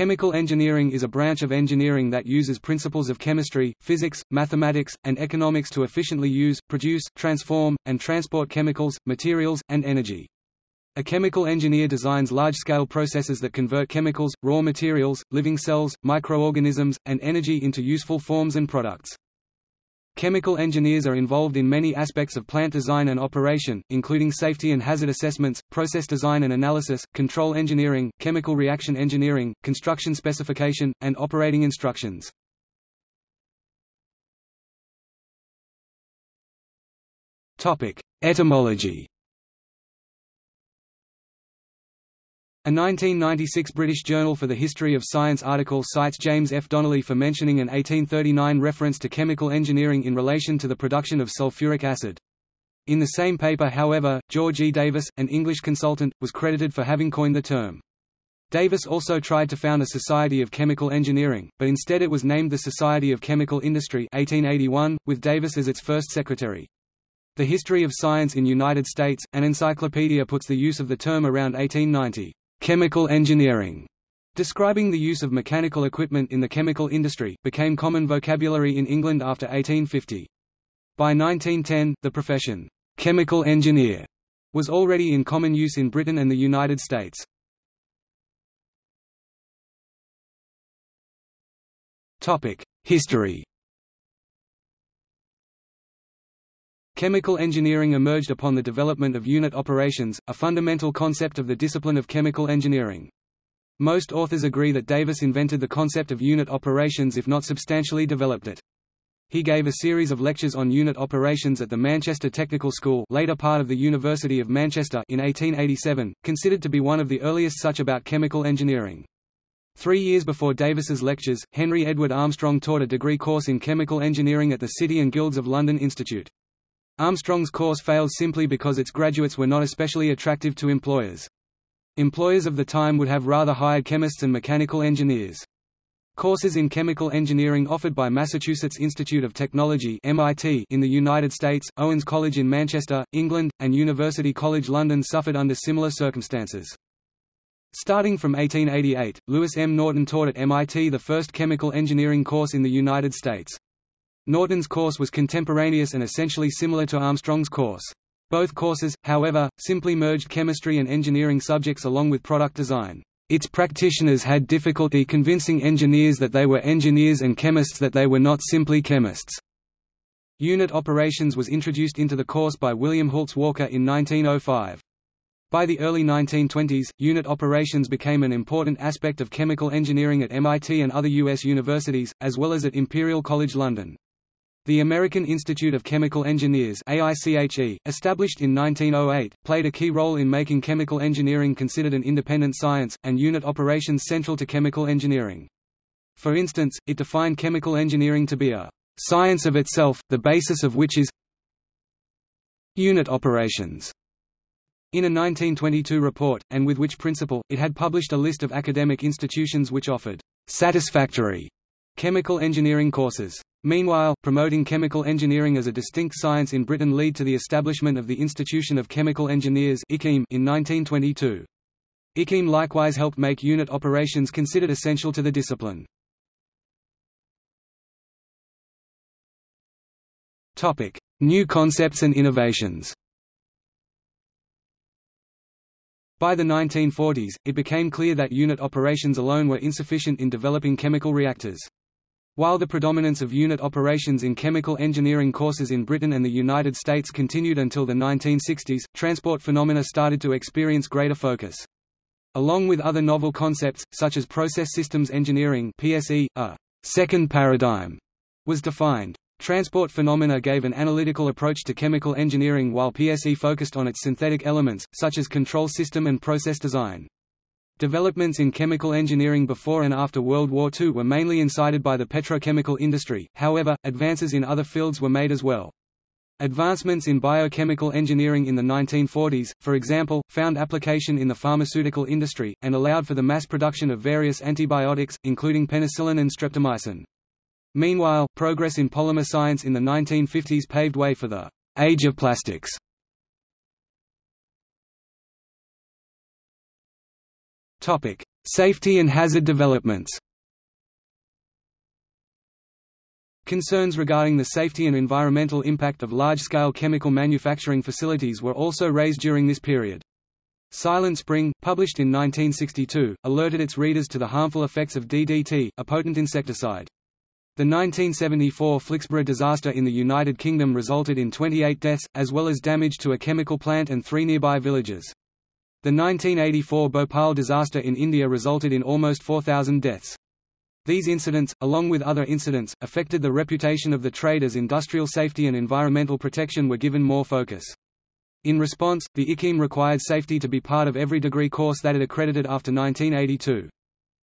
Chemical engineering is a branch of engineering that uses principles of chemistry, physics, mathematics, and economics to efficiently use, produce, transform, and transport chemicals, materials, and energy. A chemical engineer designs large-scale processes that convert chemicals, raw materials, living cells, microorganisms, and energy into useful forms and products. Chemical engineers are involved in many aspects of plant design and operation, including safety and hazard assessments, process design and analysis, control engineering, chemical reaction engineering, construction specification, and operating instructions. Etymology A 1996 British Journal for the History of Science article cites James F. Donnelly for mentioning an 1839 reference to chemical engineering in relation to the production of sulfuric acid. In the same paper however, George E. Davis, an English consultant, was credited for having coined the term. Davis also tried to found a Society of Chemical Engineering, but instead it was named the Society of Chemical Industry 1881, with Davis as its first secretary. The History of Science in United States, an encyclopedia puts the use of the term around 1890 chemical engineering, describing the use of mechanical equipment in the chemical industry, became common vocabulary in England after 1850. By 1910, the profession, chemical engineer, was already in common use in Britain and the United States. History Chemical engineering emerged upon the development of unit operations, a fundamental concept of the discipline of chemical engineering. Most authors agree that Davis invented the concept of unit operations if not substantially developed it. He gave a series of lectures on unit operations at the Manchester Technical School later part of the University of Manchester in 1887, considered to be one of the earliest such about chemical engineering. Three years before Davis's lectures, Henry Edward Armstrong taught a degree course in chemical engineering at the City and Guilds of London Institute. Armstrong's course failed simply because its graduates were not especially attractive to employers. Employers of the time would have rather hired chemists and mechanical engineers. Courses in chemical engineering offered by Massachusetts Institute of Technology MIT in the United States, Owens College in Manchester, England, and University College London suffered under similar circumstances. Starting from 1888, Lewis M. Norton taught at MIT the first chemical engineering course in the United States. Norton's course was contemporaneous and essentially similar to Armstrong's course. Both courses, however, simply merged chemistry and engineering subjects along with product design. Its practitioners had difficulty convincing engineers that they were engineers and chemists that they were not simply chemists. Unit operations was introduced into the course by William Hultz Walker in 1905. By the early 1920s, unit operations became an important aspect of chemical engineering at MIT and other U.S. universities, as well as at Imperial College London. The American Institute of Chemical Engineers AICHE, established in 1908, played a key role in making chemical engineering considered an independent science, and unit operations central to chemical engineering. For instance, it defined chemical engineering to be a science of itself, the basis of which is unit operations. In a 1922 report, and with which principle, it had published a list of academic institutions which offered satisfactory chemical engineering courses. Meanwhile, promoting chemical engineering as a distinct science in Britain led to the establishment of the Institution of Chemical Engineers in 1922. IChemE likewise helped make unit operations considered essential to the discipline. New concepts and innovations By the 1940s, it became clear that unit operations alone were insufficient in developing chemical reactors. While the predominance of unit operations in chemical engineering courses in Britain and the United States continued until the 1960s, transport phenomena started to experience greater focus. Along with other novel concepts, such as process systems engineering PSE, a second paradigm was defined. Transport phenomena gave an analytical approach to chemical engineering while PSE focused on its synthetic elements, such as control system and process design. Developments in chemical engineering before and after World War II were mainly incited by the petrochemical industry, however, advances in other fields were made as well. Advancements in biochemical engineering in the 1940s, for example, found application in the pharmaceutical industry, and allowed for the mass production of various antibiotics, including penicillin and streptomycin. Meanwhile, progress in polymer science in the 1950s paved way for the «age of plastics» Safety and hazard developments Concerns regarding the safety and environmental impact of large-scale chemical manufacturing facilities were also raised during this period. Silent Spring, published in 1962, alerted its readers to the harmful effects of DDT, a potent insecticide. The 1974 Flixborough disaster in the United Kingdom resulted in 28 deaths, as well as damage to a chemical plant and three nearby villages. The 1984 Bhopal disaster in India resulted in almost 4,000 deaths. These incidents, along with other incidents, affected the reputation of the trade as industrial safety and environmental protection were given more focus. In response, the IChemE required safety to be part of every degree course that it accredited after 1982.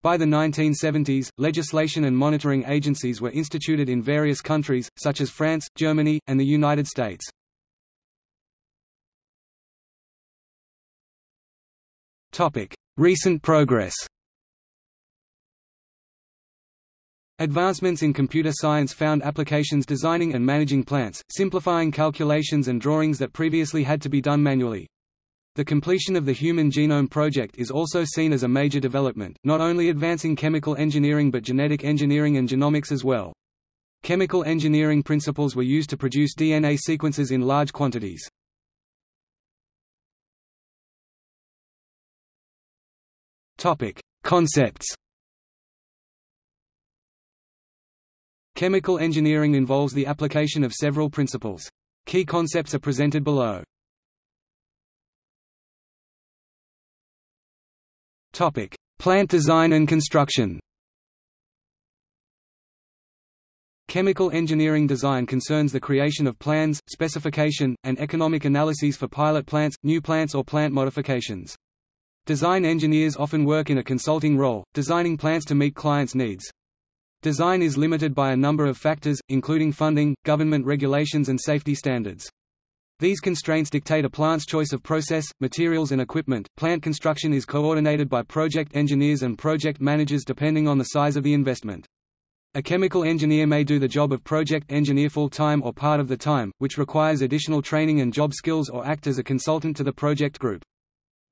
By the 1970s, legislation and monitoring agencies were instituted in various countries, such as France, Germany, and the United States. Recent progress Advancements in computer science found applications designing and managing plants, simplifying calculations and drawings that previously had to be done manually. The completion of the Human Genome Project is also seen as a major development, not only advancing chemical engineering but genetic engineering and genomics as well. Chemical engineering principles were used to produce DNA sequences in large quantities. Concepts Chemical engineering involves the application of several principles. Key concepts are presented below. Topic: Plant design and construction. Chemical engineering design concerns the creation of plans, specification, and economic analyses for pilot plants, new plants or plant modifications. Design engineers often work in a consulting role, designing plants to meet clients' needs. Design is limited by a number of factors, including funding, government regulations and safety standards. These constraints dictate a plant's choice of process, materials and equipment. Plant construction is coordinated by project engineers and project managers depending on the size of the investment. A chemical engineer may do the job of project engineer full-time or part of the time, which requires additional training and job skills or act as a consultant to the project group.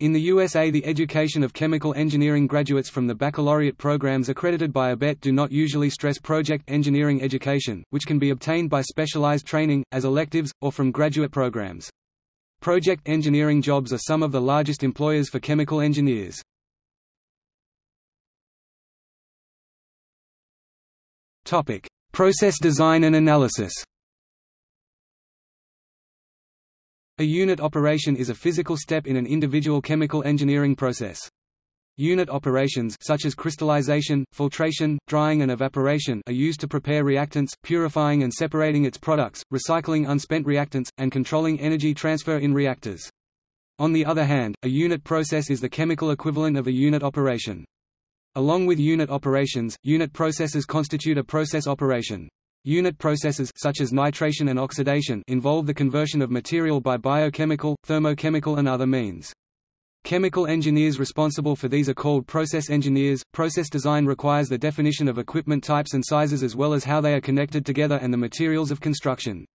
In the USA the education of chemical engineering graduates from the baccalaureate programs accredited by ABET do not usually stress project engineering education, which can be obtained by specialized training, as electives, or from graduate programs. Project engineering jobs are some of the largest employers for chemical engineers. Process design and analysis A unit operation is a physical step in an individual chemical engineering process. Unit operations such as crystallization, filtration, drying and evaporation are used to prepare reactants, purifying and separating its products, recycling unspent reactants, and controlling energy transfer in reactors. On the other hand, a unit process is the chemical equivalent of a unit operation. Along with unit operations, unit processes constitute a process operation. Unit processes such as nitration and oxidation involve the conversion of material by biochemical, thermochemical and other means. Chemical engineers responsible for these are called process engineers. Process design requires the definition of equipment types and sizes as well as how they are connected together and the materials of construction.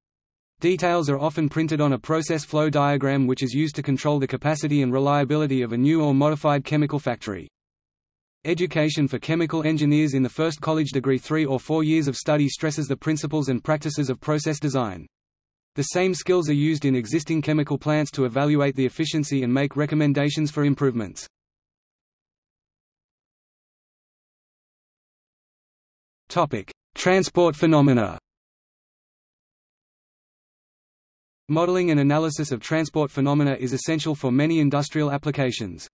Details are often printed on a process flow diagram which is used to control the capacity and reliability of a new or modified chemical factory. Education for chemical engineers in the first college degree three or four years of study stresses the principles and practices of process design. The same skills are used in existing chemical plants to evaluate the efficiency and make recommendations for improvements. Transport phenomena Modeling and analysis of transport phenomena is essential for many industrial applications.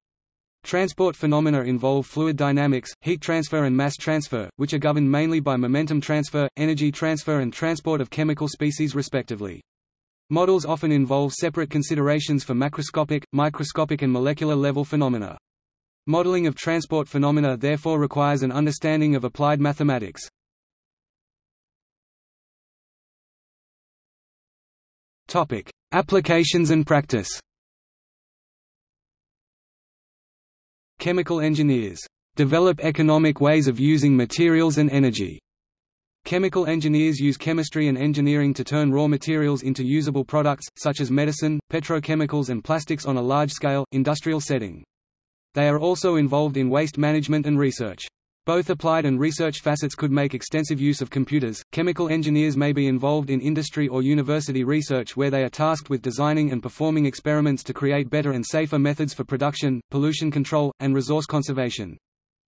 Transport phenomena involve fluid dynamics, heat transfer and mass transfer, which are governed mainly by momentum transfer, energy transfer and transport of chemical species respectively. Models often involve separate considerations for macroscopic, microscopic and molecular level phenomena. Modeling of transport phenomena therefore requires an understanding of applied mathematics. Applications and practice Chemical engineers develop economic ways of using materials and energy. Chemical engineers use chemistry and engineering to turn raw materials into usable products, such as medicine, petrochemicals and plastics on a large-scale, industrial setting. They are also involved in waste management and research. Both applied and research facets could make extensive use of computers. Chemical engineers may be involved in industry or university research where they are tasked with designing and performing experiments to create better and safer methods for production, pollution control, and resource conservation.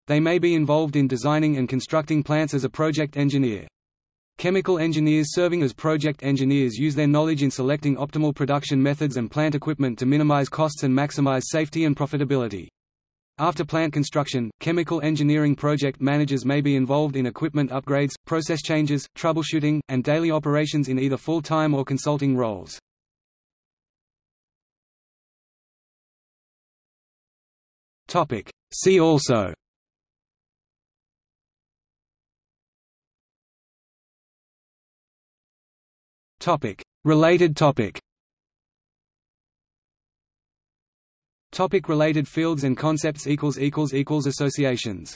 They may be involved in designing and constructing plants as a project engineer. Chemical engineers serving as project engineers use their knowledge in selecting optimal production methods and plant equipment to minimize costs and maximize safety and profitability. After plant construction, chemical engineering project managers may be involved in equipment upgrades, process changes, troubleshooting, and daily operations in either full-time or consulting roles. Topic. See also Topic. Related topic Topic related fields and concepts equals equals equals associations